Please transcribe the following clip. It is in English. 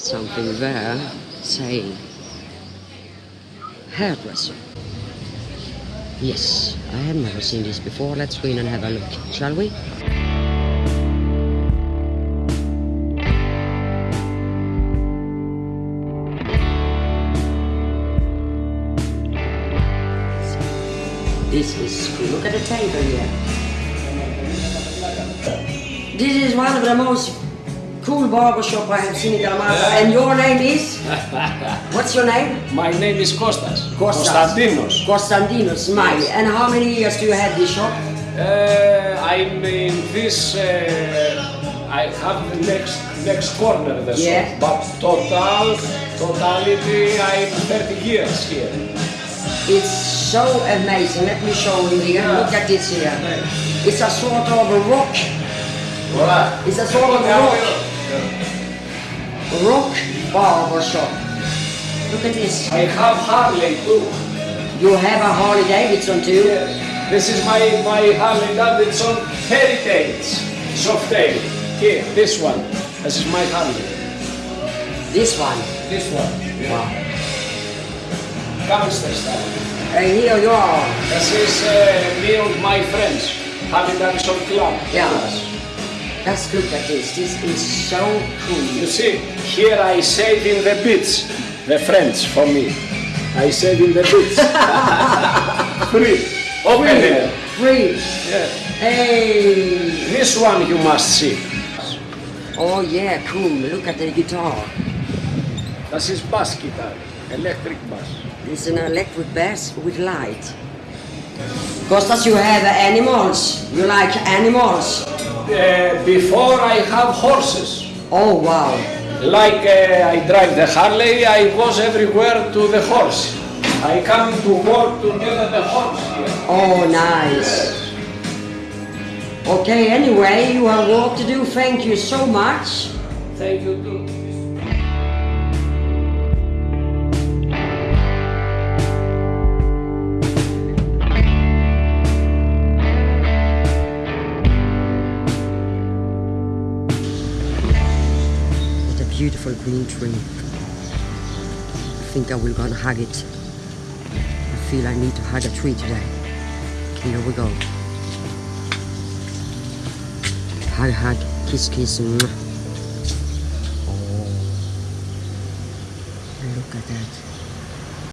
Something there saying hairdresser. Yes, I have never seen this before. Let's go in and have a look, shall we? This is. Look at the table here. This is one of the most cool barbershop I have seen in Dalmata. And your name is? What's your name? My name is Kostas. Kostas. Konstantinos. Constantinos, my. And how many years do you have this shop? Uh, I'm in this. Uh, I have next next corner the Yeah. shop, but total totality I'm 30 years here. It's so amazing. Let me show you here. Look at this here. It's a sort of a rock. It's a sort of a rock. Shop. Look at this. I have Harley too. You have a Harley Davidson too. Yes. This is my my Harley Davidson Heritage Softail. Here, this one. This is my Harley. This one. This one. Wow. Gangster style. And here you are. This is uh, me and my friends. Harley Davidson Club. Yeah. Let's look at this. This is so cool. You see, here I save in the beach. The friends for me. I save in the beach. Free. Open it. Free. Yeah. Hey. This one you must see. Oh yeah, cool. Look at the guitar. This is bass guitar. Electric bass. It's an electric bass with light. Kostas, you have animals. You like animals. Uh, before I have horses. Oh wow. Like uh, I drive the Harley, I was everywhere to the horse. I come to work together the horse here. Oh nice. Okay, anyway, you have work to do. Thank you so much. Thank you too. Beautiful green tree. I think I will go and hug it. I feel I need to hug a tree today. Here we go. Hug, hug, kiss, kiss. mwah. Oh, look at that.